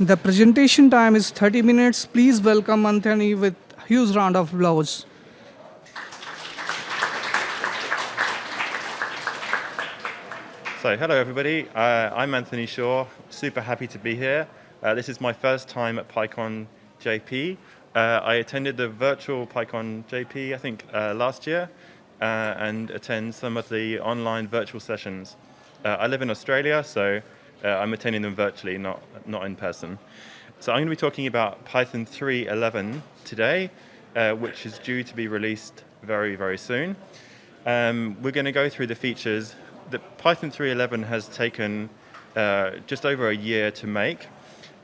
The presentation time is 30 minutes. Please welcome Anthony with huge round of applause. So, hello everybody. Uh, I'm Anthony Shaw. Super happy to be here. Uh, this is my first time at PyCon JP. Uh, I attended the virtual PyCon JP, I think, uh, last year, uh, and attend some of the online virtual sessions. Uh, I live in Australia, so uh, I'm attending them virtually, not, not in person. So I'm going to be talking about Python 3.11 today, uh, which is due to be released very, very soon. Um, we're going to go through the features. The Python 3.11 has taken uh, just over a year to make,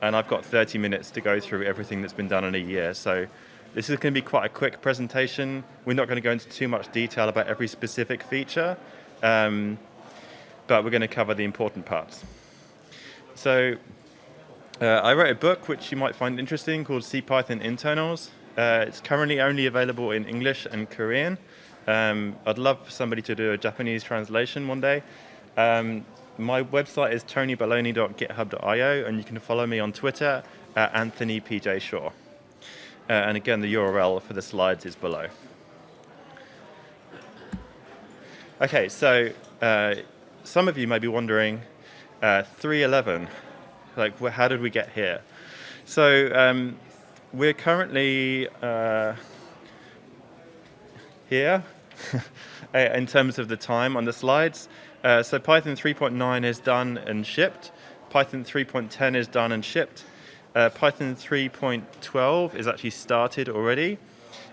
and I've got 30 minutes to go through everything that's been done in a year. So this is going to be quite a quick presentation. We're not going to go into too much detail about every specific feature, um, but we're going to cover the important parts. So uh, I wrote a book which you might find interesting called CPython Internals. Uh, it's currently only available in English and Korean. Um, I'd love for somebody to do a Japanese translation one day. Um, my website is tonybaloney.github.io and you can follow me on Twitter at AnthonyPJShaw. Uh, and again, the URL for the slides is below. Okay, so uh, some of you may be wondering, uh, 311. Like, how did we get here? So um, we're currently uh, here in terms of the time on the slides. Uh, so Python 3.9 is done and shipped. Python 3.10 is done and shipped. Uh, Python 3.12 is actually started already.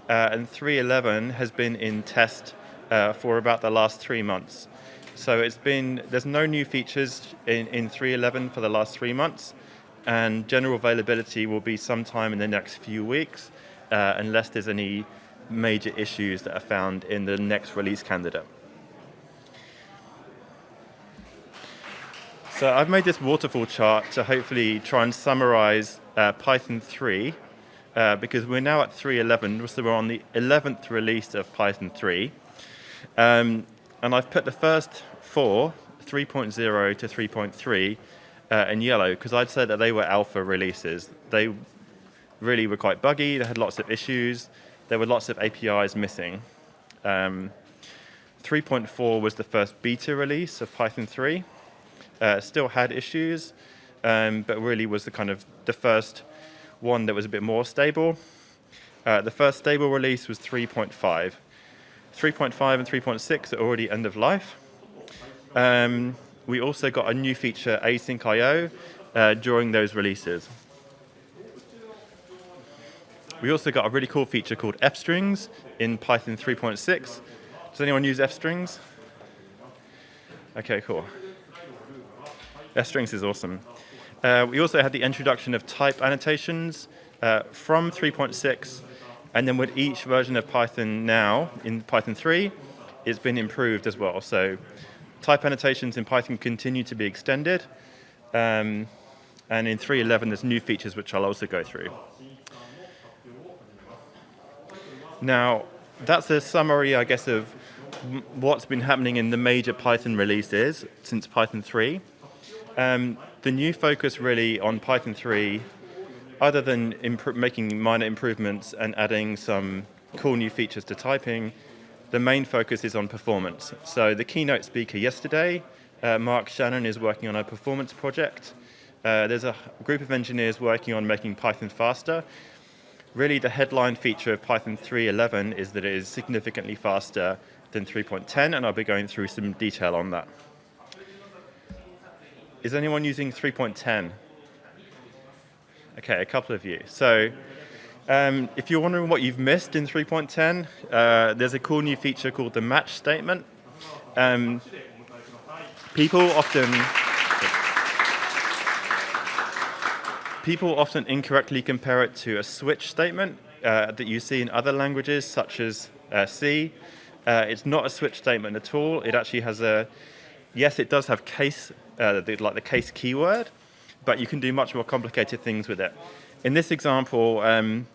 Uh, and 3.11 has been in test uh, for about the last three months. So it's been, there's no new features in, in 3.11 for the last three months, and general availability will be sometime in the next few weeks, uh, unless there's any major issues that are found in the next release candidate. So I've made this waterfall chart to hopefully try and summarize uh, Python 3, uh, because we're now at 3.11, so we're on the 11th release of Python 3. Um, and I've put the first four, 3.0 to 3.3, uh, in yellow because I'd say that they were alpha releases. They really were quite buggy, they had lots of issues, there were lots of APIs missing. Um, 3.4 was the first beta release of Python 3. Uh, still had issues, um, but really was the kind of the first one that was a bit more stable. Uh, the first stable release was 3.5. 3.5 and 3.6 are already end of life. Um, we also got a new feature, async IO, uh, during those releases. We also got a really cool feature called fstrings in Python 3.6. Does anyone use fstrings? Okay, cool. fstrings is awesome. Uh, we also had the introduction of type annotations uh, from 3.6 and then with each version of Python now, in Python 3, it's been improved as well. So type annotations in Python continue to be extended. Um, and in 3.11, there's new features which I'll also go through. Now, that's a summary, I guess, of what's been happening in the major Python releases since Python 3. Um, the new focus really on Python 3 other than making minor improvements and adding some cool new features to typing, the main focus is on performance. So the keynote speaker yesterday, uh, Mark Shannon, is working on a performance project. Uh, there's a group of engineers working on making Python faster. Really, the headline feature of Python 3.11 is that it is significantly faster than 3.10, and I'll be going through some detail on that. Is anyone using 3.10? Okay, a couple of you. So um, if you're wondering what you've missed in 3.10, uh, there's a cool new feature called the match statement. Um, people often people often incorrectly compare it to a switch statement uh, that you see in other languages such as uh, C. Uh, it's not a switch statement at all. It actually has a, yes, it does have case, uh, like the case keyword, but you can do much more complicated things with it. In this example, um,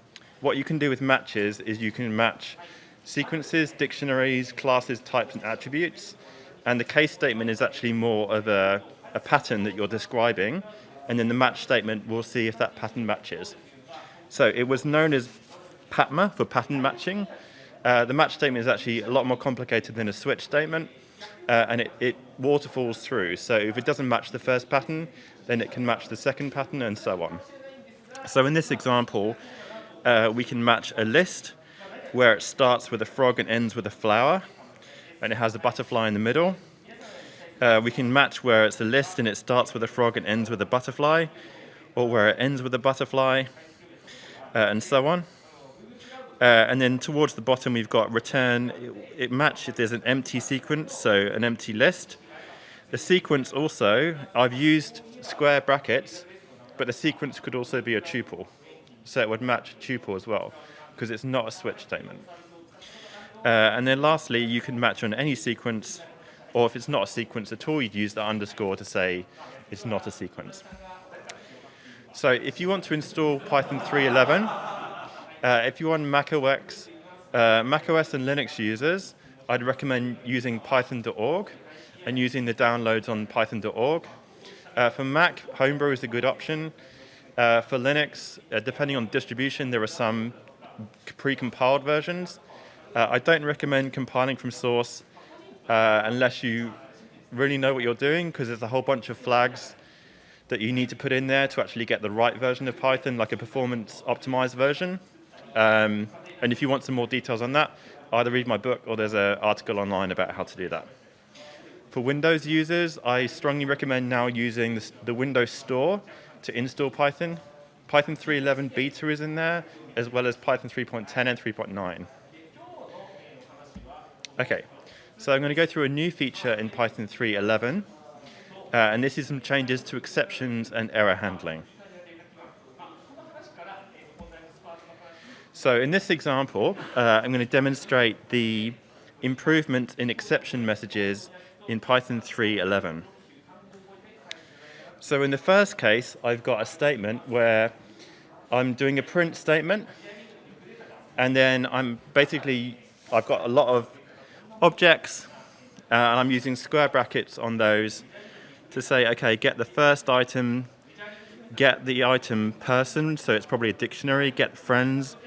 what you can do with matches is you can match sequences, dictionaries, classes, types, and attributes. And the case statement is actually more of a, a pattern that you're describing. and then the match statement will see if that pattern matches. So it was known as PATMA for pattern matching. Uh, the match statement is actually a lot more complicated than a switch statement, uh, and it, it waterfalls through. So if it doesn't match the first pattern, then it can match the second pattern and so on. So in this example, uh, we can match a list where it starts with a frog and ends with a flower, and it has a butterfly in the middle. Uh, we can match where it's a list and it starts with a frog and ends with a butterfly, or where it ends with a butterfly, uh, and so on. Uh, and then towards the bottom, we've got return. It, it match if there's an empty sequence, so an empty list. The sequence also, I've used square brackets, but the sequence could also be a tuple. So it would match tuple as well, because it's not a switch statement. Uh, and then lastly, you can match on any sequence, or if it's not a sequence at all, you'd use the underscore to say it's not a sequence. So if you want to install Python 3.11, uh, if you're on macOS, uh, macOS and Linux users, I'd recommend using python.org and using the downloads on python.org. Uh, for Mac, Homebrew is a good option. Uh, for Linux, uh, depending on distribution, there are some pre-compiled versions. Uh, I don't recommend compiling from source uh, unless you really know what you're doing, because there's a whole bunch of flags that you need to put in there to actually get the right version of Python, like a performance optimized version. Um, and if you want some more details on that, either read my book or there's an article online about how to do that. For Windows users, I strongly recommend now using the, the Windows Store to install Python. Python 3.11 beta is in there, as well as Python 3.10 and 3.9. Okay, so I'm going to go through a new feature in Python 3.11, uh, and this is some changes to exceptions and error handling. So in this example, uh, I'm going to demonstrate the improvement in exception messages in Python 3.11. So in the first case, I've got a statement where I'm doing a print statement, and then I'm basically, I've got a lot of objects, uh, and I'm using square brackets on those to say, okay, get the first item, get the item person, so it's probably a dictionary, get friends,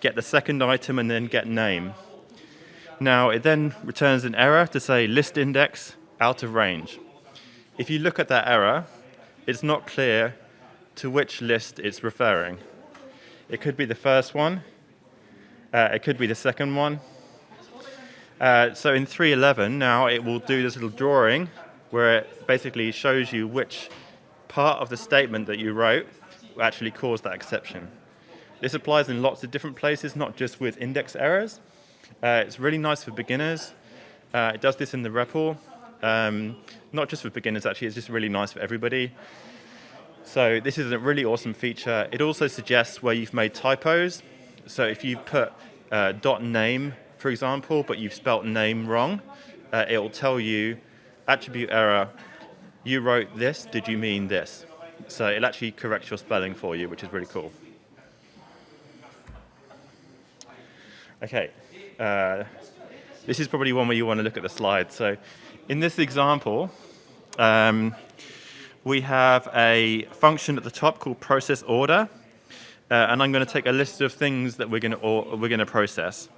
get the second item, and then get name. Now, it then returns an error to say list index out of range. If you look at that error, it's not clear to which list it's referring. It could be the first one, uh, it could be the second one. Uh, so in 3.11 now it will do this little drawing where it basically shows you which part of the statement that you wrote actually caused that exception. This applies in lots of different places, not just with index errors. Uh, it's really nice for beginners. Uh, it does this in the REPL. Um, not just for beginners, actually, it's just really nice for everybody. So this is a really awesome feature. It also suggests where you've made typos. So if you've put uh, dot name, for example, but you've spelt name wrong, uh, it will tell you attribute error, you wrote this, did you mean this? So it'll actually correct your spelling for you, which is really cool. Okay, uh, this is probably one where you want to look at the slide. So in this example, um, we have a function at the top called process order, uh, and I'm going to take a list of things that we're going to, we're going to process.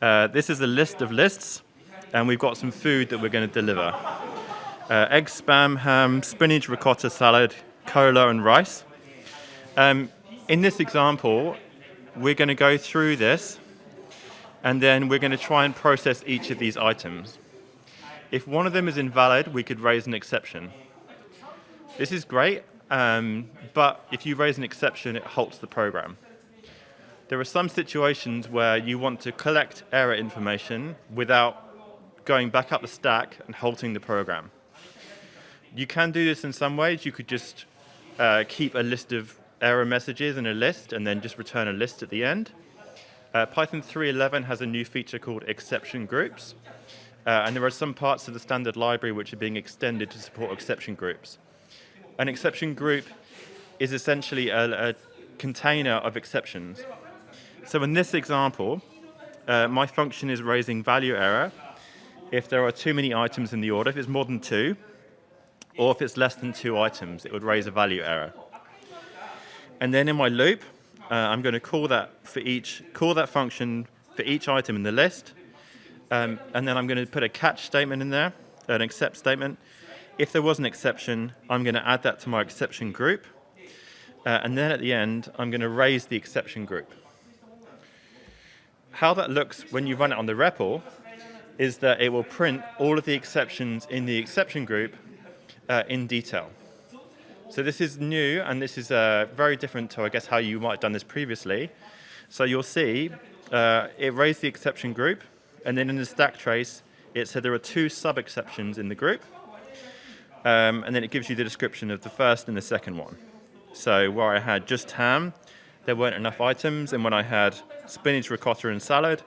Uh, this is a list of lists, and we've got some food that we're going to deliver. Uh, egg, spam, ham, spinach, ricotta salad, cola, and rice. Um, in this example, we're going to go through this and then we're going to try and process each of these items. If one of them is invalid, we could raise an exception. This is great, um, but if you raise an exception, it halts the program. There are some situations where you want to collect error information without going back up the stack and halting the program. You can do this in some ways. You could just uh, keep a list of error messages in a list and then just return a list at the end. Uh, Python 3.11 has a new feature called exception groups. Uh, and there are some parts of the standard library which are being extended to support exception groups. An exception group is essentially a, a container of exceptions. So in this example, uh, my function is raising value error if there are too many items in the order, if it's more than two, or if it's less than two items, it would raise a value error. And then in my loop, uh, I'm going to call that for each, call that function for each item in the list. Um, and then I'm going to put a catch statement in there, an except statement. If there was an exception, I'm going to add that to my exception group. Uh, and then at the end, I'm going to raise the exception group. How that looks when you run it on the REPL is that it will print all of the exceptions in the exception group uh, in detail. So this is new, and this is uh, very different to, I guess, how you might have done this previously. So you'll see uh, it raised the exception group, and then in the stack trace, it said there are two sub-exceptions in the group, um, and then it gives you the description of the first and the second one. So where I had just ham, there weren't enough items, and when I had spinach, ricotta, and salad,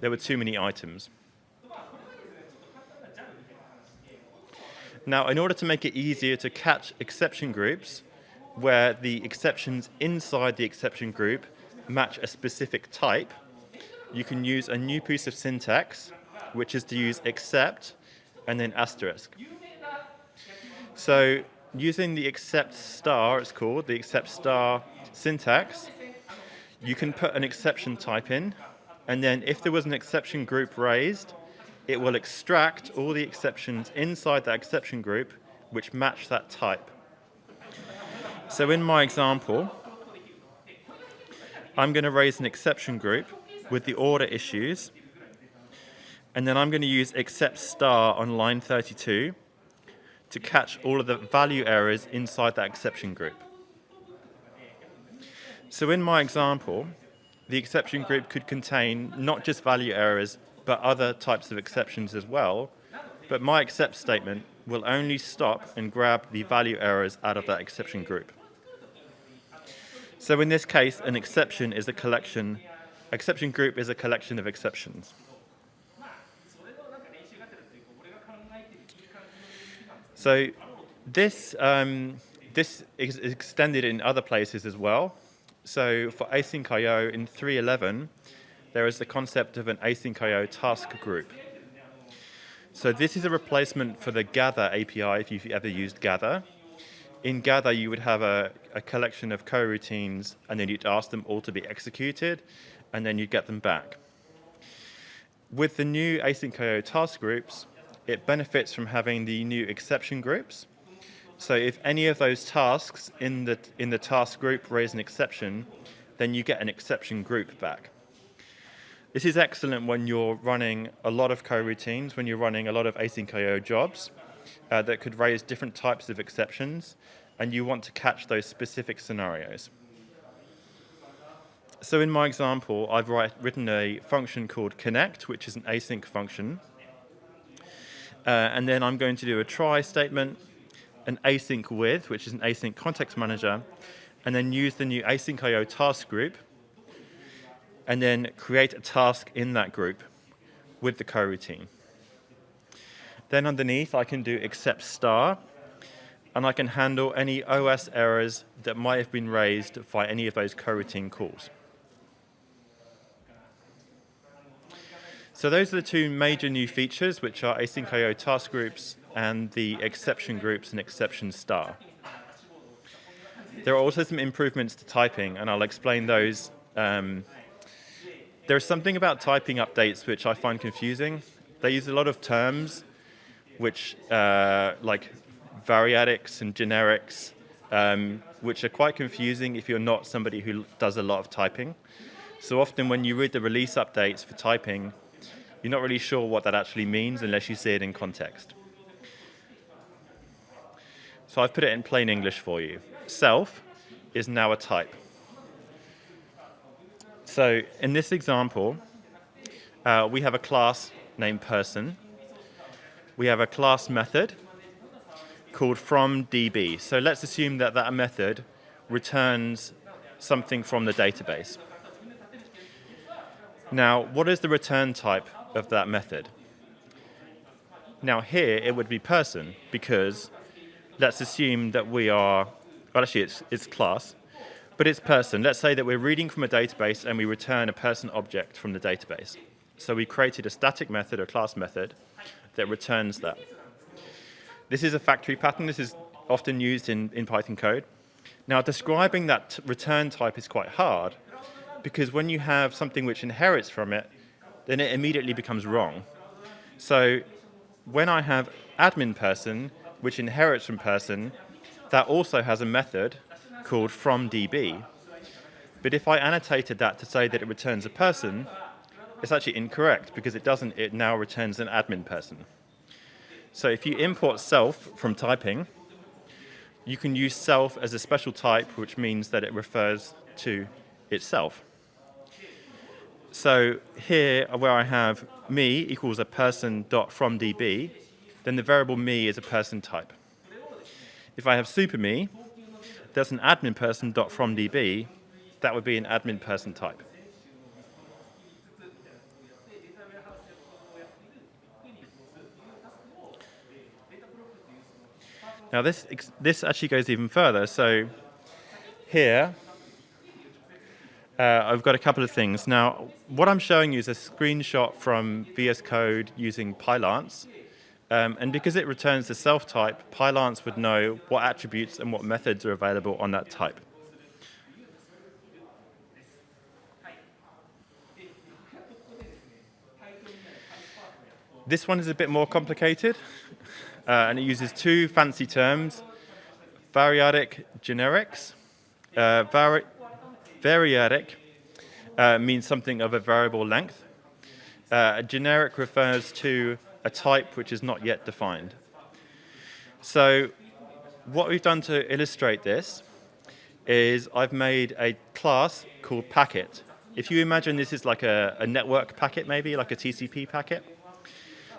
there were too many items. Now, in order to make it easier to catch exception groups, where the exceptions inside the exception group match a specific type, you can use a new piece of syntax, which is to use except and then asterisk. So using the except star, it's called, the except star syntax, you can put an exception type in, and then if there was an exception group raised, it will extract all the exceptions inside that exception group which match that type. So in my example, I'm going to raise an exception group with the order issues, and then I'm going to use except star on line 32 to catch all of the value errors inside that exception group. So in my example, the exception group could contain not just value errors, but other types of exceptions as well. But my except statement will only stop and grab the value errors out of that exception group. So in this case, an exception is a collection, exception group is a collection of exceptions. So this, um, this is extended in other places as well. So for async IO in 3.11, there is the concept of an async.io task group. So this is a replacement for the Gather API if you've ever used Gather. In Gather, you would have a, a collection of coroutines, and then you'd ask them all to be executed, and then you'd get them back. With the new async.io task groups, it benefits from having the new exception groups, so if any of those tasks in the, in the task group raise an exception, then you get an exception group back. This is excellent when you're running a lot of coroutines, when you're running a lot of async IO jobs uh, that could raise different types of exceptions, and you want to catch those specific scenarios. So in my example, I've write, written a function called connect, which is an async function. Uh, and then I'm going to do a try statement, an async with, which is an async context manager, and then use the new async IO task group, and then create a task in that group with the coroutine. Then underneath, I can do except star, and I can handle any OS errors that might have been raised by any of those coroutine calls. So those are the two major new features, which are async IO task groups and the exception groups and exception star. There are also some improvements to typing, and I'll explain those. Um, there's something about typing updates which I find confusing. They use a lot of terms, which uh, like variadics and generics, um, which are quite confusing if you're not somebody who does a lot of typing. So often when you read the release updates for typing, you're not really sure what that actually means unless you see it in context. So I've put it in plain English for you. Self is now a type. So in this example, uh, we have a class named person. We have a class method called from DB. So let's assume that that method returns something from the database. Now, what is the return type of that method? Now here, it would be person, because let's assume that we are, well actually it's, it's class, but it's person. Let's say that we're reading from a database and we return a person object from the database. So we created a static method, a class method, that returns that. This is a factory pattern. This is often used in, in Python code. Now, describing that return type is quite hard because when you have something which inherits from it, then it immediately becomes wrong. So when I have admin person, which inherits from person, that also has a method called from DB. But if I annotated that to say that it returns a person, it's actually incorrect because it doesn't, it now returns an admin person. So if you import self from typing, you can use self as a special type, which means that it refers to itself. So here, uh, where I have me equals a person dot from db, then the variable me is a person type. If I have super me, that's an admin person dot from db, that would be an admin person type. Now this, this actually goes even further. So here, uh, I've got a couple of things. Now, what I'm showing you is a screenshot from VS Code using Pylance. Um, and because it returns the self type, Pylance would know what attributes and what methods are available on that type. This one is a bit more complicated uh, and it uses two fancy terms, variadic generics. Uh, vari variadic uh, means something of a variable length. Uh, a generic refers to a type which is not yet defined. So what we've done to illustrate this is I've made a class called packet. If you imagine this is like a, a network packet maybe, like a TCP packet.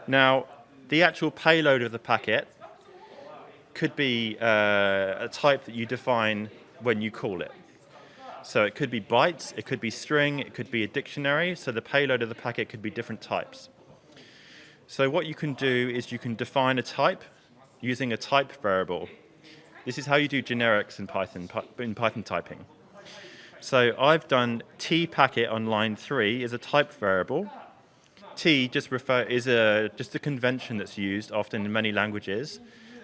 Now, the actual payload of the packet could be uh, a type that you define when you call it. So it could be bytes, it could be string, it could be a dictionary, so the payload of the packet could be different types. So what you can do is you can define a type using a type variable. This is how you do generics in Python, in Python typing. So I've done t packet on line three is a type variable, T just refer is a just a convention that's used often in many languages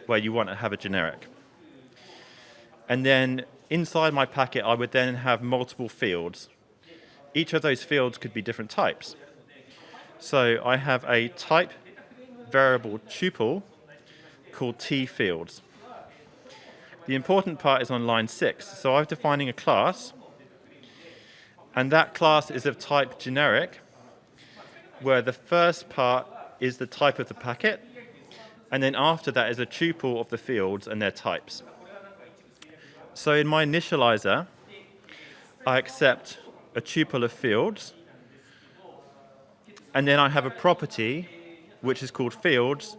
where you want to have a generic. And then inside my packet, I would then have multiple fields. Each of those fields could be different types. So I have a type variable tuple called t fields. The important part is on line six. So I'm defining a class, and that class is of type generic, where the first part is the type of the packet, and then after that is a tuple of the fields and their types. So in my initializer, I accept a tuple of fields, and then I have a property, which is called fields,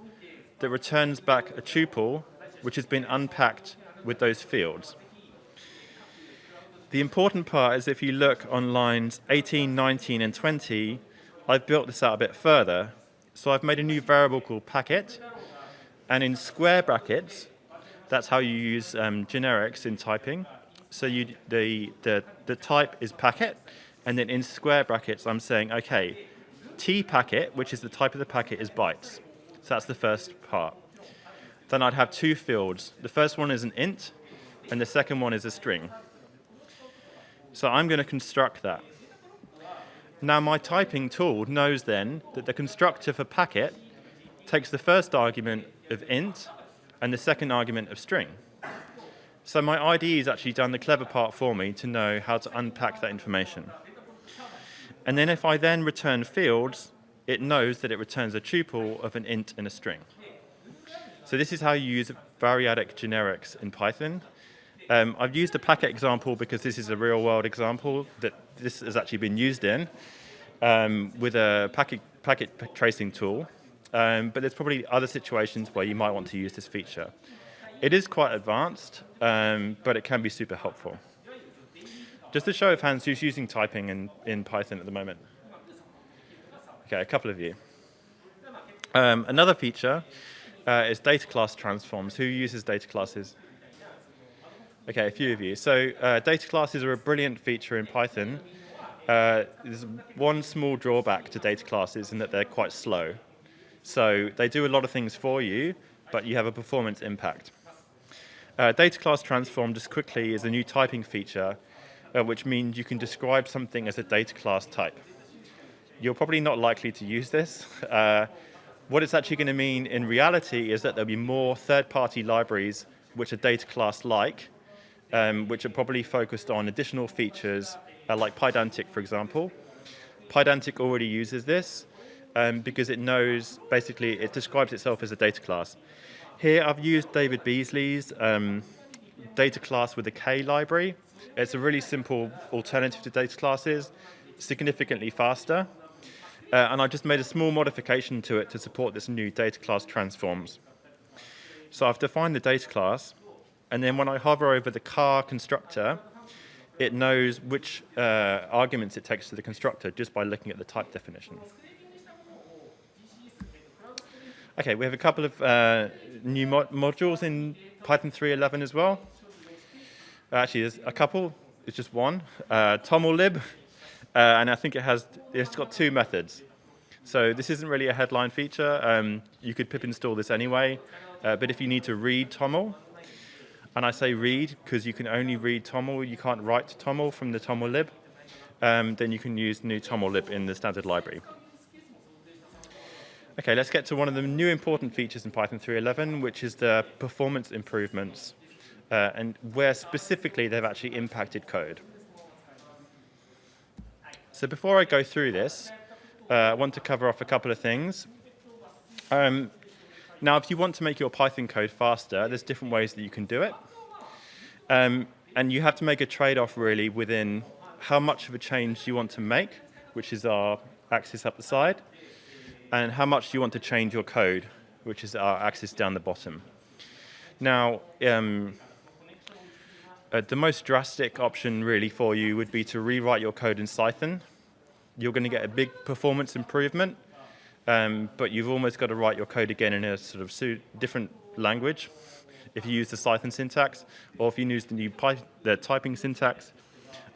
that returns back a tuple, which has been unpacked with those fields. The important part is if you look on lines 18, 19, and 20, I've built this out a bit further. So I've made a new variable called packet. And in square brackets, that's how you use um, generics in typing. So you, the, the, the type is packet. And then in square brackets, I'm saying, OK, t packet, which is the type of the packet, is bytes. So that's the first part. Then I'd have two fields. The first one is an int, and the second one is a string. So I'm going to construct that. Now my typing tool knows then that the constructor for packet takes the first argument of int and the second argument of string. So my IDE has actually done the clever part for me to know how to unpack that information. And then if I then return fields, it knows that it returns a tuple of an int and a string. So this is how you use variadic generics in Python. Um, I've used a packet example because this is a real world example that this has actually been used in um, with a packet, packet tracing tool. Um, but there's probably other situations where you might want to use this feature. It is quite advanced, um, but it can be super helpful. Just a show of hands, who's using typing in, in Python at the moment? Okay, a couple of you. Um, another feature uh, is data class transforms. Who uses data classes? Okay, a few of you. So uh, data classes are a brilliant feature in Python. Uh, there's one small drawback to data classes in that they're quite slow. So they do a lot of things for you, but you have a performance impact. Uh, data class transform, just quickly, is a new typing feature, uh, which means you can describe something as a data class type. You're probably not likely to use this. Uh, what it's actually going to mean in reality is that there'll be more third-party libraries which are data class-like, um, which are probably focused on additional features uh, like Pydantic, for example. Pydantic already uses this um, because it knows, basically, it describes itself as a data class. Here I've used David Beazley's um, data class with a K library. It's a really simple alternative to data classes, significantly faster. Uh, and I just made a small modification to it to support this new data class transforms. So I've defined the data class, and then when I hover over the car constructor, it knows which uh, arguments it takes to the constructor just by looking at the type definition. Okay, we have a couple of uh, new mod modules in Python 3.11 as well. Actually, there's a couple. It's just one. Uh, tomllib, uh, and I think it has. It's got two methods. So this isn't really a headline feature. Um, you could pip install this anyway. Uh, but if you need to read toml, and I say read because you can only read toml, you can't write toml from the tomllib, um, then you can use new tomllib in the standard library. Okay, let's get to one of the new important features in Python 3.11, which is the performance improvements, uh, and where specifically they've actually impacted code. So before I go through this, uh, I want to cover off a couple of things. Um, now, if you want to make your Python code faster, there's different ways that you can do it. Um, and you have to make a trade-off really within how much of a change you want to make, which is our axis up the side, and how much you want to change your code, which is our axis down the bottom. Now, um, uh, the most drastic option really for you would be to rewrite your code in Cython. You're going to get a big performance improvement, um, but you've almost got to write your code again in a sort of different language if you use the Cython syntax, or if you use the new the typing syntax.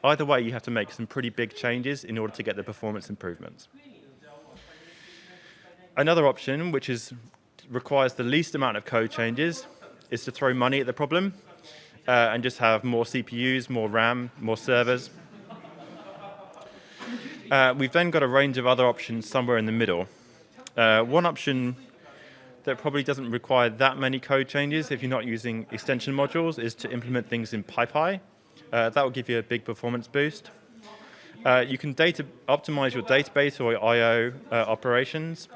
Either way, you have to make some pretty big changes in order to get the performance improvements. Another option, which is, requires the least amount of code changes, is to throw money at the problem uh, and just have more CPUs, more RAM, more servers. Uh, we've then got a range of other options somewhere in the middle. Uh, one option that probably doesn't require that many code changes if you're not using extension modules is to implement things in PyPy. Uh, that will give you a big performance boost. Uh, you can data optimize your database or I.O. Uh, operations.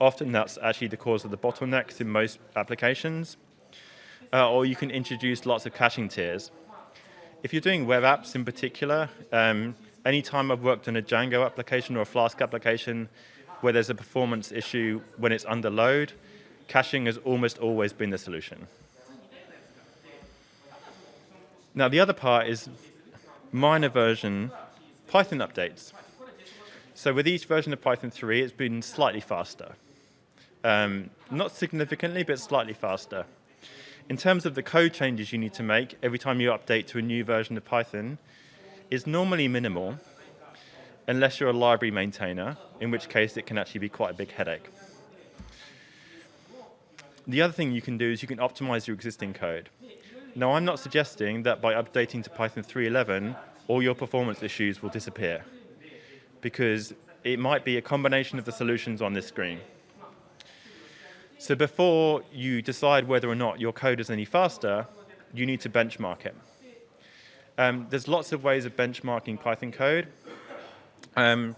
Often that's actually the cause of the bottlenecks in most applications. Uh, or you can introduce lots of caching tiers. If you're doing web apps in particular, um, anytime I've worked on a Django application or a Flask application where there's a performance issue when it's under load, caching has almost always been the solution. Now, the other part is minor version Python updates. So with each version of Python 3, it's been slightly faster. Um, not significantly, but slightly faster. In terms of the code changes you need to make every time you update to a new version of Python, is normally minimal, unless you're a library maintainer, in which case it can actually be quite a big headache. The other thing you can do is you can optimize your existing code. Now, I'm not suggesting that by updating to Python 3.11, all your performance issues will disappear, because it might be a combination of the solutions on this screen. So before you decide whether or not your code is any faster, you need to benchmark it. Um, there's lots of ways of benchmarking Python code. Um,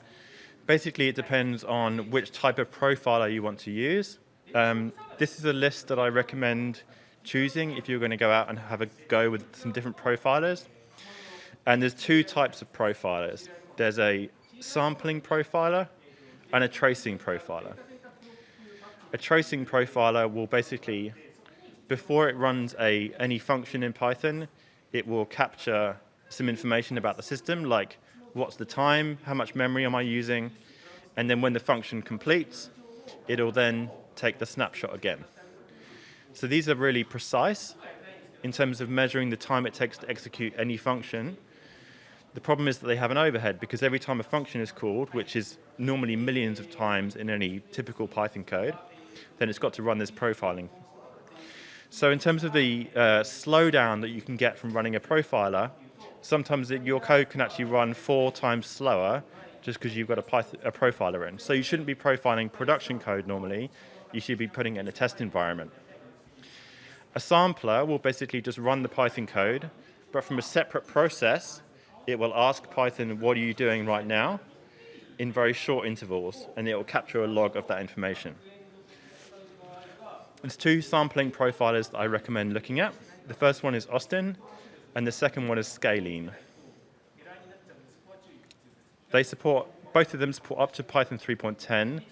basically, it depends on which type of profiler you want to use. Um, this is a list that I recommend choosing if you're going to go out and have a go with some different profilers. And there's two types of profilers. There's a sampling profiler and a tracing profiler. A tracing profiler will basically, before it runs a, any function in Python, it will capture some information about the system, like what's the time, how much memory am I using, and then when the function completes, it'll then take the snapshot again. So these are really precise in terms of measuring the time it takes to execute any function. The problem is that they have an overhead because every time a function is called, which is normally millions of times in any typical Python code, then it's got to run this profiling. So in terms of the uh, slowdown that you can get from running a profiler, sometimes it, your code can actually run four times slower just because you've got a, a profiler in. So you shouldn't be profiling production code normally. You should be putting it in a test environment. A sampler will basically just run the Python code, but from a separate process, it will ask Python, what are you doing right now, in very short intervals, and it will capture a log of that information. There's two sampling profilers that I recommend looking at. The first one is Austin, and the second one is Scalene. They support, both of them support up to Python 3.10,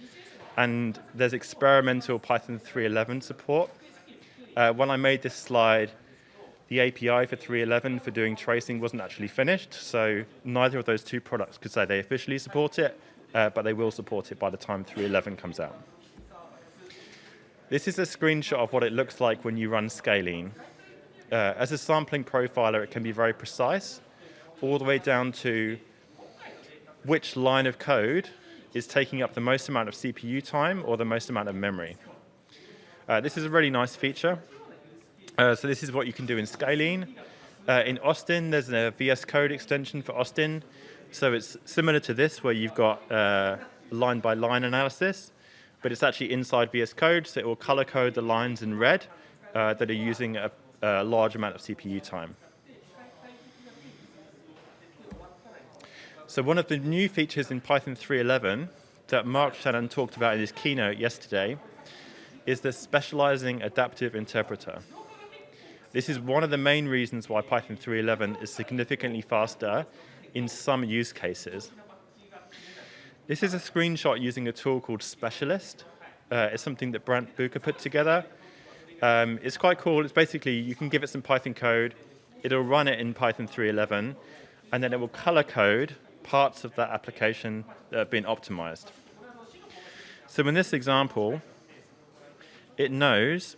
and there's experimental Python 3.11 support. Uh, when I made this slide, the API for 3.11 for doing tracing wasn't actually finished, so neither of those two products could say they officially support it, uh, but they will support it by the time 3.11 comes out. This is a screenshot of what it looks like when you run Scalene. Uh, as a sampling profiler, it can be very precise, all the way down to which line of code is taking up the most amount of CPU time or the most amount of memory. Uh, this is a really nice feature. Uh, so this is what you can do in Scalene. Uh, in Austin, there's a VS Code extension for Austin. So it's similar to this, where you've got line-by-line uh, -line analysis, but it's actually inside VS Code, so it will color code the lines in red uh, that are using a, a large amount of CPU time. So one of the new features in Python 3.11 that Mark Shannon talked about in his keynote yesterday is the specializing adaptive interpreter. This is one of the main reasons why Python 3.11 is significantly faster in some use cases. This is a screenshot using a tool called Specialist. Uh, it's something that Brandt Bucher put together. Um, it's quite cool. It's basically, you can give it some Python code, it'll run it in Python 3.11, and then it will color code parts of that application that have been optimized. So in this example, it knows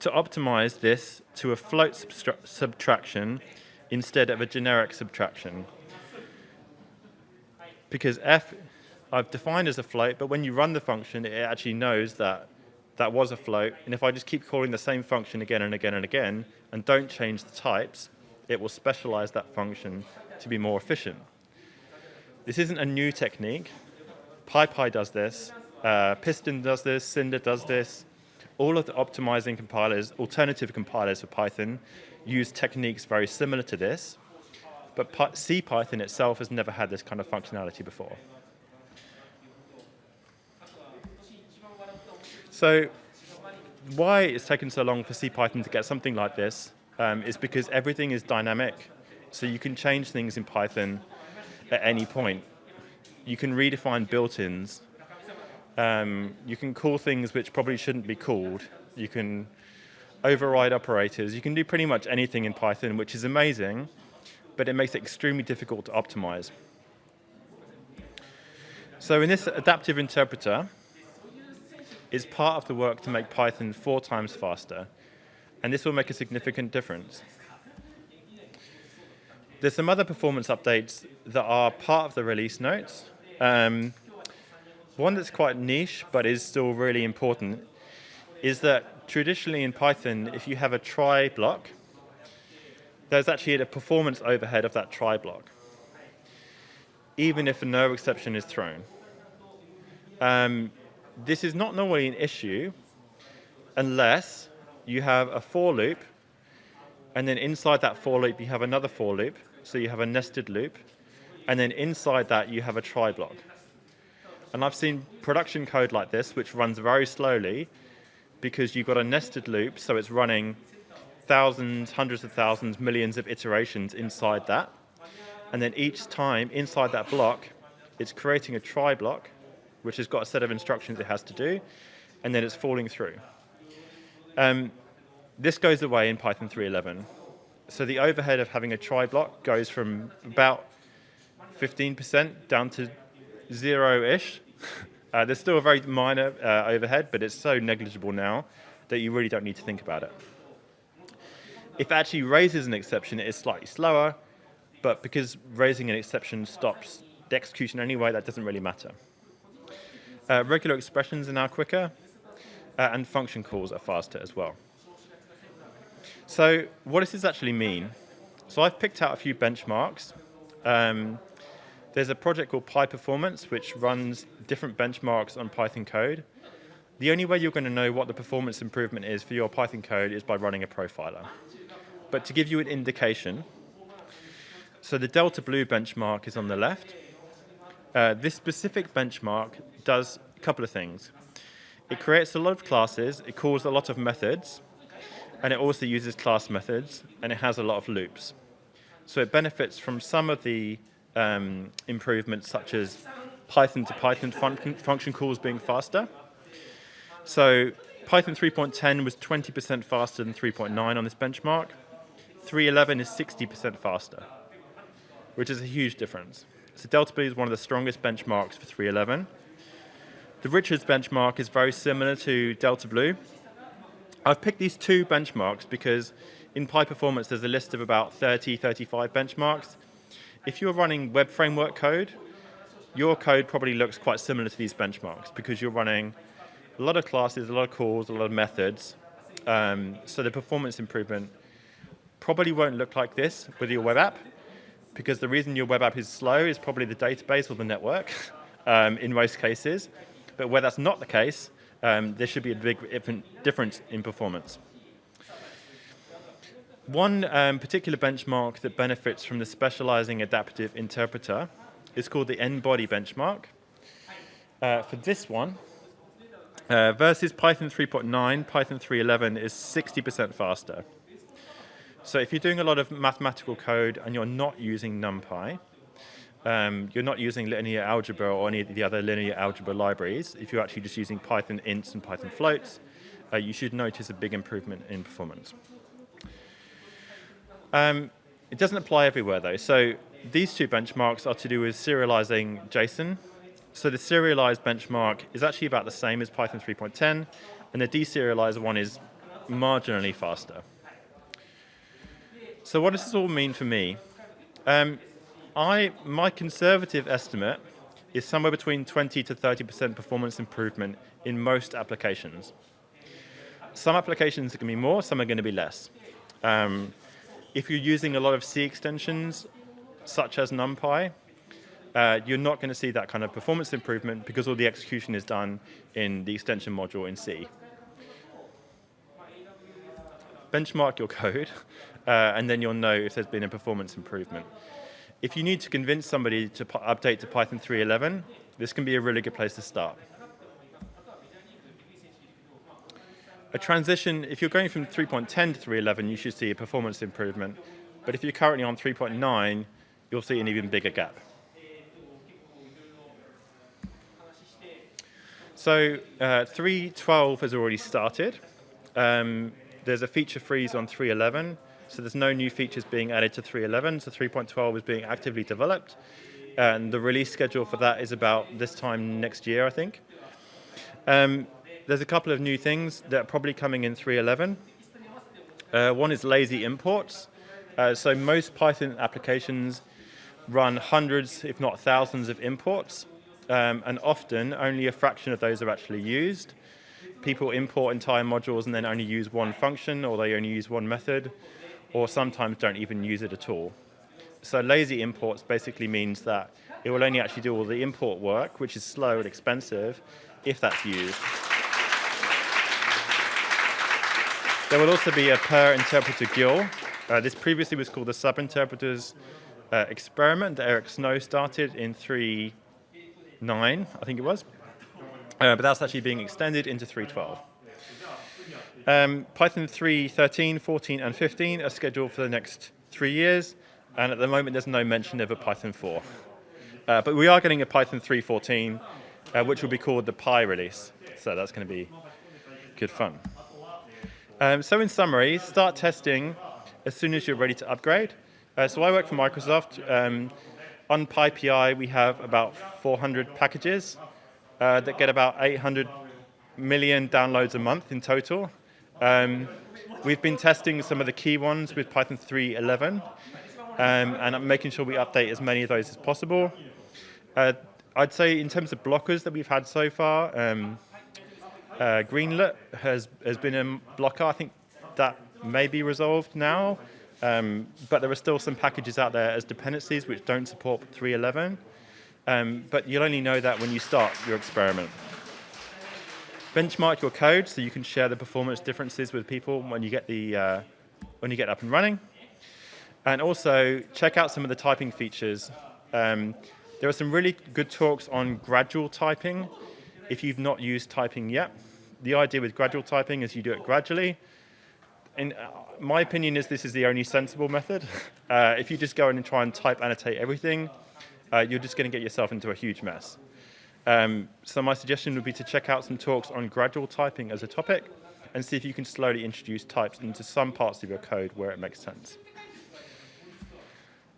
to optimize this to a float subtraction instead of a generic subtraction. Because f I've defined as a float, but when you run the function, it actually knows that that was a float. And if I just keep calling the same function again and again and again, and don't change the types, it will specialize that function to be more efficient. This isn't a new technique. PyPy does this. Uh, Piston does this. Cinder does this all of the optimizing compilers, alternative compilers for Python, use techniques very similar to this, but CPython itself has never had this kind of functionality before. So why it's taken so long for CPython to get something like this um, is because everything is dynamic. So you can change things in Python at any point. You can redefine built-ins um, you can call things which probably shouldn't be called. You can override operators. You can do pretty much anything in Python, which is amazing, but it makes it extremely difficult to optimize. So in this adaptive interpreter, is part of the work to make Python four times faster, and this will make a significant difference. There's some other performance updates that are part of the release notes. Um, one that's quite niche, but is still really important, is that traditionally in Python, if you have a try block, there's actually a performance overhead of that try block, even if no exception is thrown. Um, this is not normally an issue unless you have a for loop, and then inside that for loop you have another for loop, so you have a nested loop, and then inside that you have a try block. And I've seen production code like this, which runs very slowly because you've got a nested loop, so it's running thousands, hundreds of thousands, millions of iterations inside that. And then each time inside that block, it's creating a try block, which has got a set of instructions it has to do, and then it's falling through. Um, this goes away in Python 3.11. So the overhead of having a try block goes from about 15% down to zero-ish. Uh, there's still a very minor uh, overhead, but it's so negligible now that you really don't need to think about it. If it actually raises an exception, it is slightly slower, but because raising an exception stops the execution anyway, that doesn't really matter. Uh, regular expressions are now quicker, uh, and function calls are faster as well. So what does this actually mean? So I've picked out a few benchmarks. Um, there's a project called PyPerformance, which runs different benchmarks on Python code. The only way you're going to know what the performance improvement is for your Python code is by running a profiler. But to give you an indication, so the Delta Blue benchmark is on the left. Uh, this specific benchmark does a couple of things. It creates a lot of classes, it calls a lot of methods, and it also uses class methods, and it has a lot of loops. So it benefits from some of the um, improvements, such as Python to Python function, function calls being faster. So Python 3.10 was 20% faster than 3.9 on this benchmark. 3.11 is 60% faster, which is a huge difference. So Delta Blue is one of the strongest benchmarks for 3.11. The Richards benchmark is very similar to Delta Blue, I've picked these two benchmarks because in PyPerformance there's a list of about 30, 35 benchmarks. If you're running web framework code, your code probably looks quite similar to these benchmarks because you're running a lot of classes, a lot of calls, a lot of methods. Um, so the performance improvement probably won't look like this with your web app because the reason your web app is slow is probably the database or the network um, in most cases. But where that's not the case, um, there should be a big difference in performance. One um, particular benchmark that benefits from the specializing adaptive interpreter is called the n-body benchmark. Uh, for this one, uh, versus Python 3.9, Python 3.11 is 60% faster. So if you're doing a lot of mathematical code and you're not using NumPy, um, you're not using linear algebra or any of the other linear algebra libraries. If you're actually just using Python ints and Python floats, uh, you should notice a big improvement in performance. Um, it doesn't apply everywhere though. So these two benchmarks are to do with serializing JSON. So the serialized benchmark is actually about the same as Python 3.10, and the deserialized one is marginally faster. So what does this all mean for me? Um, I, my conservative estimate is somewhere between 20 to 30% performance improvement in most applications. Some applications are going to be more, some are going to be less. Um, if you're using a lot of C extensions, such as NumPy, uh, you're not going to see that kind of performance improvement because all the execution is done in the extension module in C. Benchmark your code, uh, and then you'll know if there's been a performance improvement. If you need to convince somebody to update to Python 3.11, this can be a really good place to start. A transition, if you're going from 3.10 to 3.11, you should see a performance improvement. But if you're currently on 3.9, you'll see an even bigger gap. So uh, 3.12 has already started. Um, there's a feature freeze on 3.11. So there's no new features being added to 3.11, so 3.12 is being actively developed. And the release schedule for that is about this time next year, I think. Um, there's a couple of new things that are probably coming in 3.11. Uh, one is lazy imports. Uh, so most Python applications run hundreds, if not thousands, of imports. Um, and often, only a fraction of those are actually used. People import entire modules and then only use one function, or they only use one method or sometimes don't even use it at all. So lazy imports basically means that it will only actually do all the import work, which is slow and expensive, if that's used. There will also be a per interpreter GIL. Uh, this previously was called the subinterpreters uh, experiment that Eric Snow started in 3.9, I think it was. Uh, but that's actually being extended into 3.12. Um, Python 3, 13, 14, and 15 are scheduled for the next three years, and at the moment there's no mention of a Python 4. Uh, but we are getting a Python 3.14, uh, which will be called the Pi release, so that's going to be good fun. Um, so in summary, start testing as soon as you're ready to upgrade. Uh, so I work for Microsoft. Um, on PyPI, we have about 400 packages uh, that get about 800 million downloads a month in total. Um, we've been testing some of the key ones with Python 3.11 um, and I'm making sure we update as many of those as possible. Uh, I'd say in terms of blockers that we've had so far, um, uh, Greenlet has, has been a blocker. I think that may be resolved now, um, but there are still some packages out there as dependencies which don't support 3.11. Um, but you'll only know that when you start your experiment. Benchmark your code so you can share the performance differences with people when you get the uh, when you get up and running. And also check out some of the typing features. Um, there are some really good talks on gradual typing. If you've not used typing yet, the idea with gradual typing is you do it gradually. In uh, my opinion is this is the only sensible method. Uh, if you just go in and try and type annotate everything, uh, you're just going to get yourself into a huge mess. Um, so my suggestion would be to check out some talks on gradual typing as a topic and see if you can slowly introduce types into some parts of your code where it makes sense.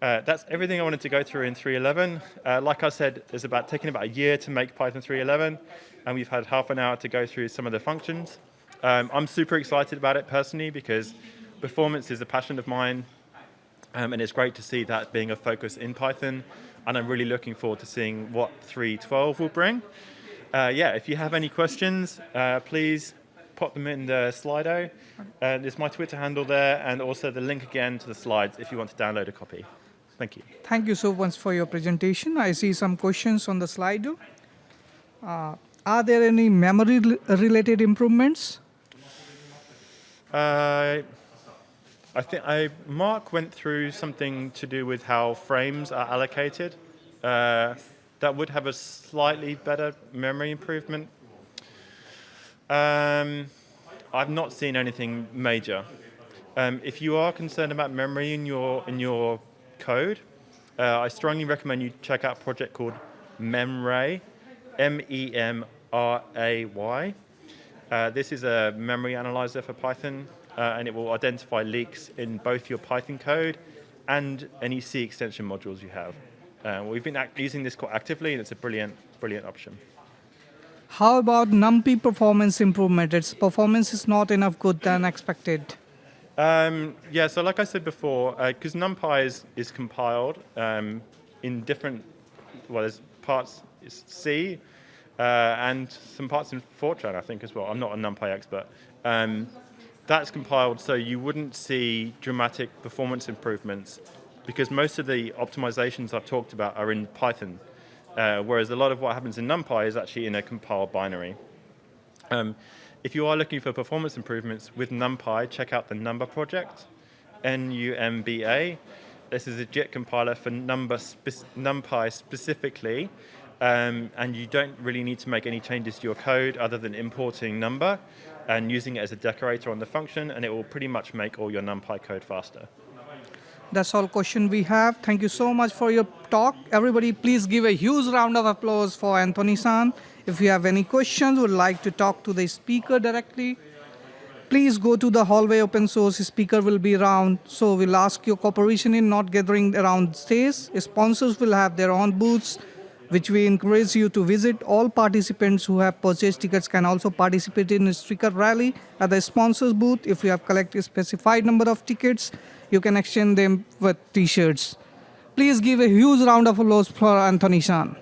Uh, that's everything I wanted to go through in 3.11. Uh, like I said, it's about taking about a year to make Python 3.11, and we've had half an hour to go through some of the functions. Um, I'm super excited about it personally because performance is a passion of mine, um, and it's great to see that being a focus in Python and I'm really looking forward to seeing what 3.12 will bring. Uh, yeah, if you have any questions, uh, please pop them in the Slido. Uh, there's my Twitter handle there, and also the link again to the slides if you want to download a copy. Thank you. Thank you so much for your presentation. I see some questions on the Slido. Uh, are there any memory-related improvements? Uh, I think I, Mark went through something to do with how frames are allocated. Uh, that would have a slightly better memory improvement. Um, I've not seen anything major. Um, if you are concerned about memory in your in your code, uh, I strongly recommend you check out a project called Memray, M-E-M-R-A-Y. Uh, this is a memory analyzer for Python uh, and it will identify leaks in both your Python code and any C extension modules you have. Uh, we've been using this quite actively, and it's a brilliant, brilliant option. How about NumPy performance improvement? Its performance is not enough good than expected. Um, yeah, so like I said before, because uh, NumPy is, is compiled um, in different, well, there's parts C uh, and some parts in Fortran, I think, as well. I'm not a NumPy expert. Um, that's compiled so you wouldn't see dramatic performance improvements because most of the optimizations I've talked about are in Python, uh, whereas a lot of what happens in NumPy is actually in a compiled binary. Um, if you are looking for performance improvements with NumPy, check out the Numba project, N-U-M-B-A. This is a JIT compiler for number spe NumPy specifically, um, and you don't really need to make any changes to your code other than importing Numba and using it as a decorator on the function, and it will pretty much make all your NumPy code faster. That's all question we have. Thank you so much for your talk. Everybody, please give a huge round of applause for Anthony San. If you have any questions, would like to talk to the speaker directly, please go to the hallway open source. Speaker will be around. So we'll ask your cooperation in not gathering around stage. Sponsors will have their own booths which we encourage you to visit. All participants who have purchased tickets can also participate in a sticker rally at the sponsors booth. If you have collected a specified number of tickets, you can exchange them with t-shirts. Please give a huge round of applause for Anthony Shan.